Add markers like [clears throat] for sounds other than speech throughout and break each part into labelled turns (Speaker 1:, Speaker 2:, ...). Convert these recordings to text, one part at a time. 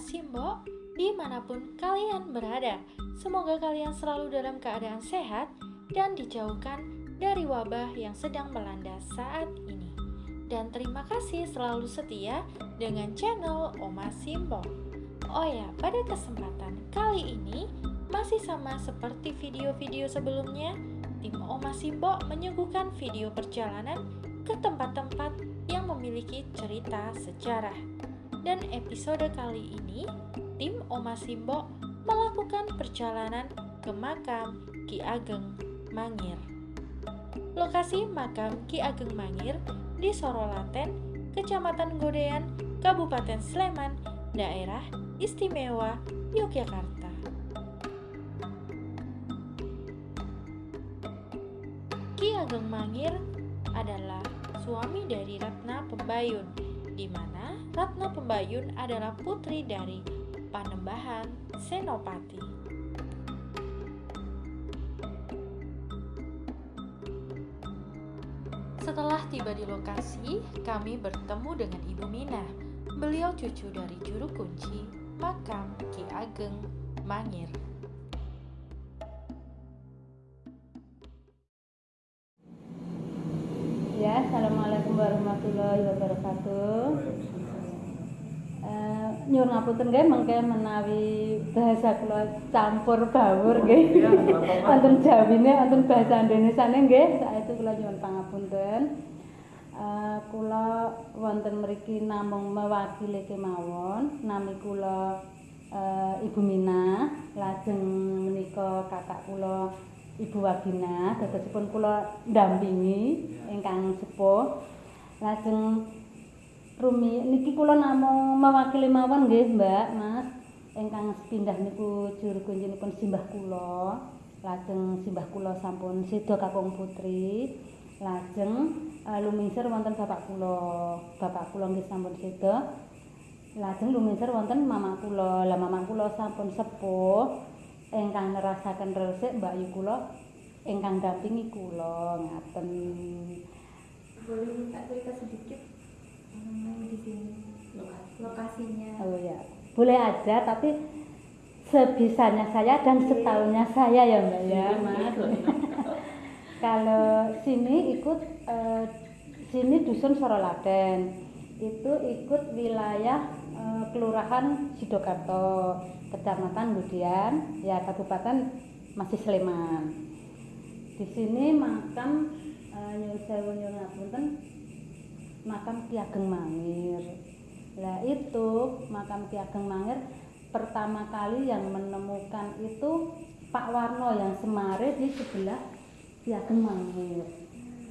Speaker 1: Simbo di mana pun kalian berada. Semoga kalian selalu dalam keadaan sehat dan dijauhkan dari wabah yang sedang melanda saat ini. Dan terima kasih selalu setia dengan channel Oma Simbo. Oh ya, pada kesempatan kali ini masih sama seperti video-video sebelumnya, tim Oma Simbo menyuguhkan video perjalanan ke tempat-tempat yang memiliki cerita sejarah. Dan episode kali ini, tim Oma Simbo melakukan perjalanan ke makam Ki Ageng Mangir. Lokasi makam Ki Ageng Mangir di Sorolaten, Kecamatan Godean, Kabupaten Sleman, Daerah Istimewa Yogyakarta. Ki Ageng Mangir adalah suami dari Ratna Pembayun, di mana Ratna Pembayun adalah putri dari Panembahan Senopati. Setelah tiba di lokasi, kami bertemu dengan Ibu Mina. Beliau cucu dari juru kunci makam Ki Ageng Mangir.
Speaker 2: Warahmatullahi wabarakatuh. Uh, nyuwun ngapunten nggih mengke menawi bahasa kula campur bawur nggih. Wonten Jawine, wonten bahasa Indonesiane nggih, saestu kula nyuwun pangapunten. Uh, kula wonten mriki namung mewakili kemawon, nami kula uh, Ibu Mina, lajeng menika kakak kula Ibu Wagina, dadosipun kula ndampingi ingkang sepuh. Lajeng rumi niki kula namung mewakili mawon nggih, Mbak, Mas. Ingkang sepindah niku juru kuncinipun simbah kula. Lajeng simbah kula sampun seda kakung putri. Lajeng uh, lumingsir wonten bapak kula. Bapak kula nggih sampun seda. Lajeng lumingsir wonten mama kula. Lah mama kula sampun sepuh. ingkang nerasaken resik Mbak Yu kula ingkang dampingi kula ngaten.
Speaker 3: Boleh minta cerita sedikit mengenai di sini lokasinya.
Speaker 2: Oh ya, boleh aja tapi sebisanya saya dan setahunnya saya ya Mbak ya, Mas. [laughs] Kalau sini ikut eh, sini dusun Sorolaten. Itu ikut wilayah eh, Kelurahan Sidokarto. Kecamatan Budian, ya Kabupaten masih Sleman. Di sini makam uh, Nyuwun makam Ki Ageng Mangir. Lah itu makam Ki Ageng Mangir pertama kali yang menemukan itu Pak Warno yang semare di sebelah Ki Ageng Mangir.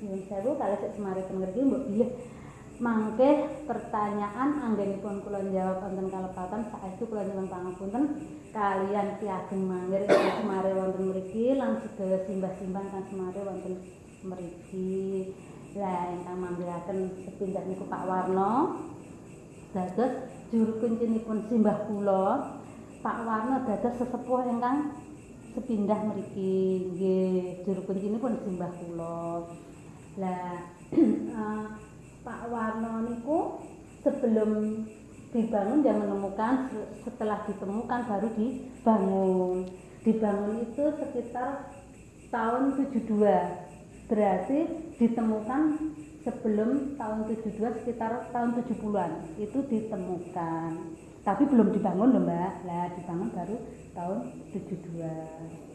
Speaker 2: Nyuwun Sewu kalau sik semare teng ngerti mbok bilih mangke pertanyaan anggenipun kula jawab wonten kalepatan saestu kula nyuwun pangapunten kalian Ki Ageng Mangir semare wonten mriki lan sedaya simbah-simbah kang semare wonten mriki. Lah ingkang manggalaken sepindah niku Pak Warno dados juru kuncinipun simbah kula. Pak Warno dados sesepuh ingkang sepindah mriki nggih juru kuncinipun simbah kula. Lah uh, [clears throat] Pak Warno niku sebelum dibangun dia menemukan setelah ditemukan baru dibangun. Dibangun itu sekitar tahun 72. Berarti ditemukan sebelum tahun 72 sekitar tahun 70-an itu ditemukan. Tapi belum dibangun loh Mbak. Lah dibangun baru tahun 72.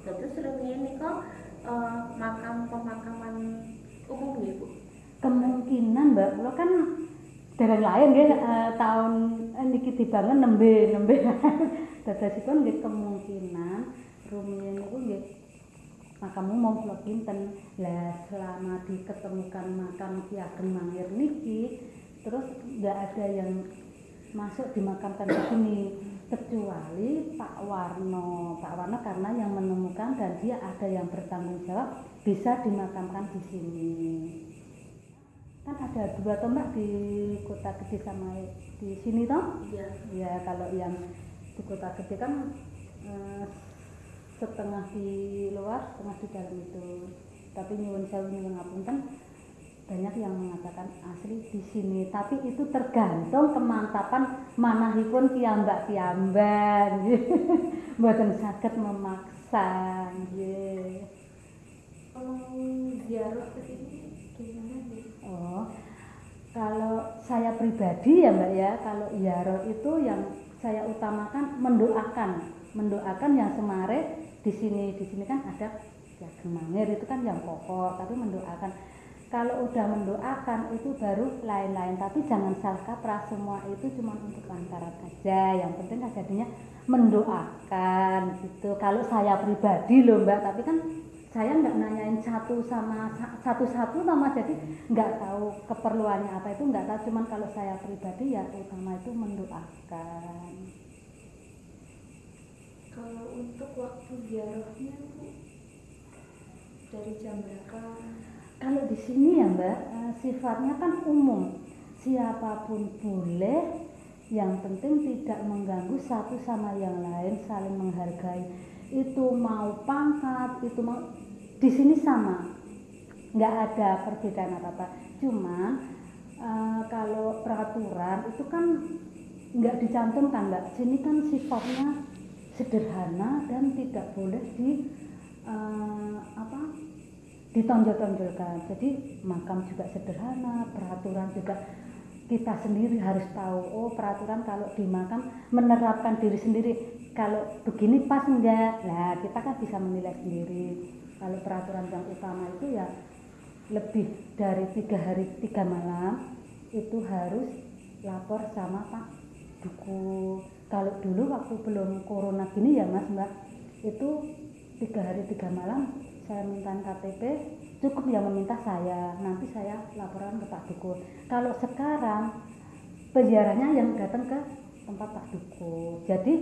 Speaker 3: Terus ini kok uh, makam pemakaman umum ya Bu?
Speaker 2: Kemungkinan Mbak, kula kan dereng lain nggih uh, tahun uh, niki dibangun nembe nembe. [laughs] Dadosipun nggih kemungkinan rumiyin niku nggih makam umum kula pinten. Lah selama diketemukan makam Ki Ageng Mangir niki terus enggak ada yang masuk dimakamkan di sini kecuali Pak Warno. Pak Warno karena yang menemukan dan dia ada yang bertanggung jawab bisa dimakamkan di sini. Kan ada dua tombak di Kota Gede sama di sini toh?
Speaker 3: Iya.
Speaker 2: Ya kalau yang di Kota Gede kan eh, setengah di luar, setengah di dalam itu. Tapi nyuwun sewu nyuwun ngapunten banyak yang mengatakan asli di sini. Tapi itu tergantung kemantapan manahipun piyambak piyambak [laughs] mboten saged memaksa nggih.
Speaker 3: Kalau ziarah ke sini gimana
Speaker 2: oh kalau saya pribadi ya mbak ya kalau ziarah itu yang saya utamakan mendoakan. Mendoakan yang semare di sini di sini kan ada ya gemangir itu kan yang pokok tapi mendoakan. Kalau udah mendoakan itu baru lain-lain. Tapi jangan salah kaprah semua itu cuma untuk lantaran aja. Yang penting kan jadinya mendoakan gitu. Kalau saya pribadi loh mbak tapi kan saya nggak nanyain satu sama satu-satu sama jadi nggak tahu keperluannya apa. Itu nggak tahu cuman kalau saya pribadi ya utama itu mendoakan
Speaker 3: kalau untuk waktu ziarahnya dari jam berapa
Speaker 2: kalau di sini ya Mbak, eh, sifatnya kan umum. Siapa pun boleh, yang penting tidak mengganggu satu sama yang lain, saling menghargai. Itu mau pangkat, itu mau di sini sama, nggak ada perbedaan apa apa. Cuman uh, kalau peraturan itu kan nggak dicantumkan Mbak. Sini kan sifatnya sederhana dan tidak boleh di uh, apa ditonjol-tonjolkan. Jadi makam juga sederhana peraturan juga kita sendiri harus tahu oh peraturan kalau di makam menerapkan diri sendiri. Kalau begini pas enggak nah kita kan bisa menilai sendiri. Kalau peraturan yang utama itu ya lebih dari tiga hari tiga malam itu harus lapor sama Pak Duku kalau dulu waktu belum corona gini ya mas mbak itu tiga hari tiga malam saya minta KTP cukup yang meminta saya. Nanti saya laporan ke Pak Dukun kalau sekarang penjaraannya yang datang ke tempat Pak Dukun jadi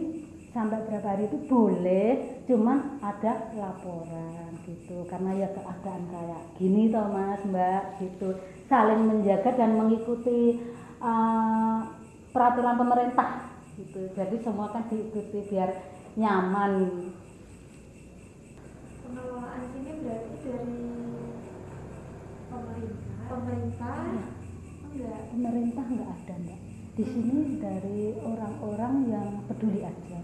Speaker 2: sampai berapa hari itu boleh cuman ada laporan gitu. Karena ya keadaan kayak gini toh mas mbak gitu. Saling menjaga dan mengikuti uh, peraturan pemerintah gitu. Jadi semua kan diikuti biar nyaman.
Speaker 3: Pengelolaan sini berarti dari pemerintah? Pemerintah? Enggak.
Speaker 2: Pemerintah enggak ada mbak. Di sini dari orang-orang yang peduli aja.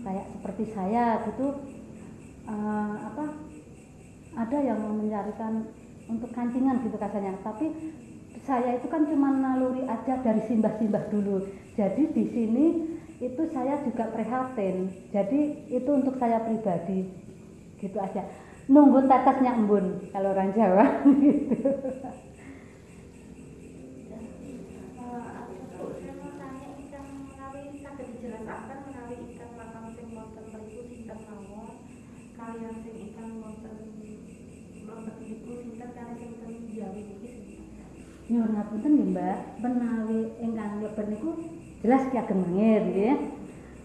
Speaker 2: Kayak seperti saya gitu uh, apa ada yang mencarikan untuk kancingan gitu kasarnya. Tapi saya itu kan cuma naluri aja dari simbah-simbah dulu jadi di sini itu saya juga prihatin jadi itu untuk saya pribadi. Gitu aja. Nunggu tetesnya embun kalau orang Jawa. [laughs] Gitu Nyuwun ngapunten nggih Mbak, menawi ingkang leben niku jelas Ki Ageng Mangir nggih.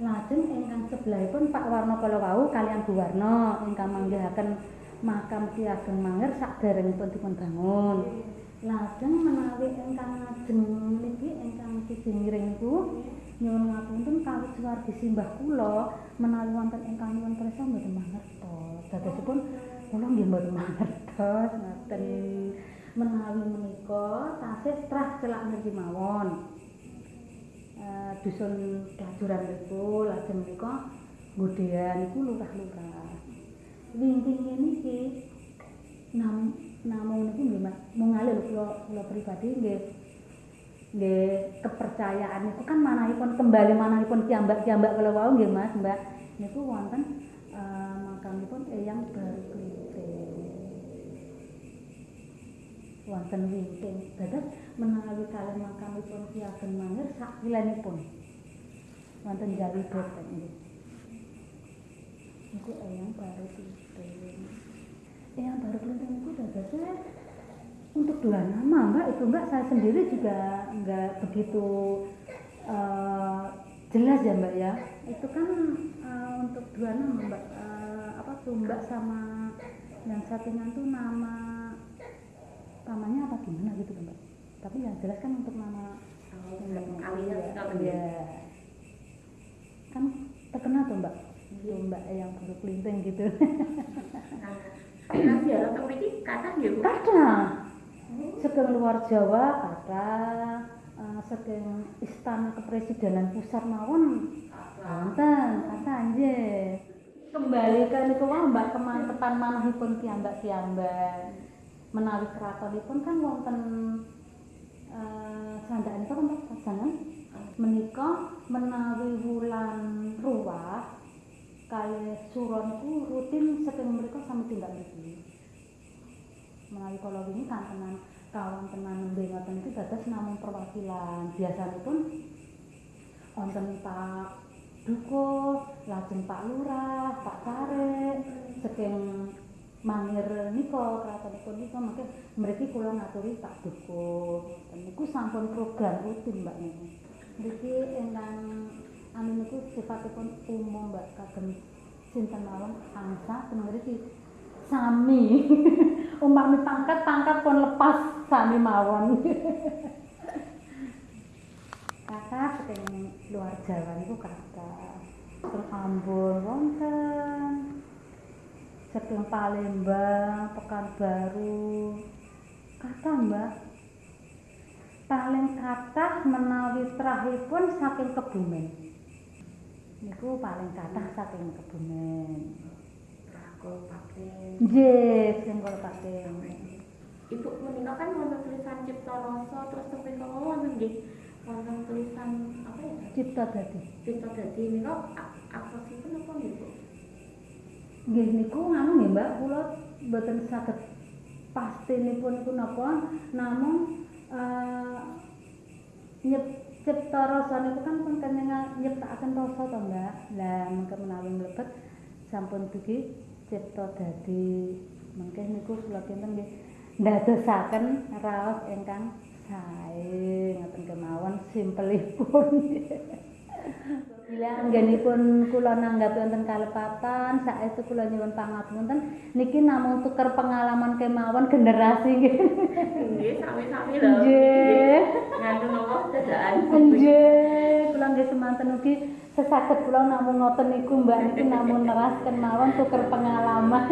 Speaker 2: Lajeng ingkang sebelahipun Pak Warno kala wau kalian Bu Warno ingkang manggihaken makam Ki Ageng Mangir saderengipun dipun bangun. Lajeng menawi ingkang ngajeng niki ingkang siji miring niku nyuwun ngapunten kawit suwargi simbah kula menawi wonten ingkang nyuwun prisa mboten mangertos. Dadosipun kula nggih mboten mangertos ngoten. Menawi menika tasih trah celak niki mawon. uh, dusun dajuran itu lajeng menika nggodean iku lurah-lurah. Wingking niki nam namung niku nggih ngalih kula kula pribadi nggih nggih kepercayaan itu kan manahipun kembali manahipun kiambak-kiambak kala wau nggih Mas, Mbak. Niku wonten uh, makamipun Eyang Baru wonten wingking. Dados menawi kalian makamipun Ki Ageng Mangir sak wilanipun. Wonten Jawi Boten nggih. Niku eyang baru pinten. Eyang baru pinten niku dadosnya untuk dua nama mbak itu mbak saya sendiri juga nggak begitu uh, jelas ya mbak ya itu kan uh, untuk dua nama mbak uh, apa tuh mbak sama yang satunya tuh nama namanya apa gimana gitu mbak. Tapi yang jelas kan untuk nama
Speaker 3: mbak kalian
Speaker 2: ya. kan terkenal tuh mbak. Tuh mbak yang baru kelinting gitu.
Speaker 3: Nah teng mriki kathah nggih Bu.
Speaker 2: Kathah saking luar Jawa kata uh, saking istana kepresidenan pusat mawon wonten kata nggih kembalikan niku wae Mbak kemantepan manahipun piyambak-piyambak menawi keratonipun kan wonten uh, sandakanipun Mbak? Pasangan menika menawi wulan ruwah kalih suron niku rutin saking mereka sami tindak niki menawi kala wingi kantenan kawan tenan nembe ngoten iki dados namung perwakilan. Biasanipun wonten Pak Duko, lajeng Pak Lurah, Pak Karek, saking mangir nika kratonipun nika mangke mriki kula ngaturi Pak Duko. Niku sampun program rutin Mbak niku. Mriki ingkang anu niku sifatipun umum Mbak kagem sinten mawon angsa mriki sami. [laughs] Umpami pangkat pangkat pun lepas sami mawon. [laughs] kata saking luar Jawa niku kata terus Ambon wonten saking Palembang Pekanbaru kata Mbak paling kathah menawi trahipun saking Kebumen niku paling kathah saking Kebumen
Speaker 3: pakai.
Speaker 2: nggih kula pakai
Speaker 3: Ibu menika kan wonten tulisan Cipta Rasa terus tepung kala wonten nggih wonten tulisan apa ya?
Speaker 2: cipta dadi
Speaker 3: Cipta Dadi nika aksesipun apa nggih Bu?
Speaker 2: Nggih niku nganu nggih Mbak? Kula mboten saged pastinipun niku napa namung eh nyep cipta rasa niku kan pun kenengan nyiptakaken rasa to Mbak? Lah mengke menawi mlebet sampun dugi cipta dadi mengke niku kula kinten nggih ndadosaken raos ingkang sae ngoten kemawon simpelipun [laughs] Bila anggenipun kula nanggapi wonten kalepatan, saestu kula nyuwun pangapunten niki namung tuker pengalaman kemawon generasi nggih.
Speaker 3: Nggih, sami-sami lho.
Speaker 2: Nggih.
Speaker 3: Ngandung apa dadaan.
Speaker 2: Nggih, kula nggih semanten ugi sesaged kula namung ngoten niku Mbak niki namung nerasken mawon tuker pengalaman.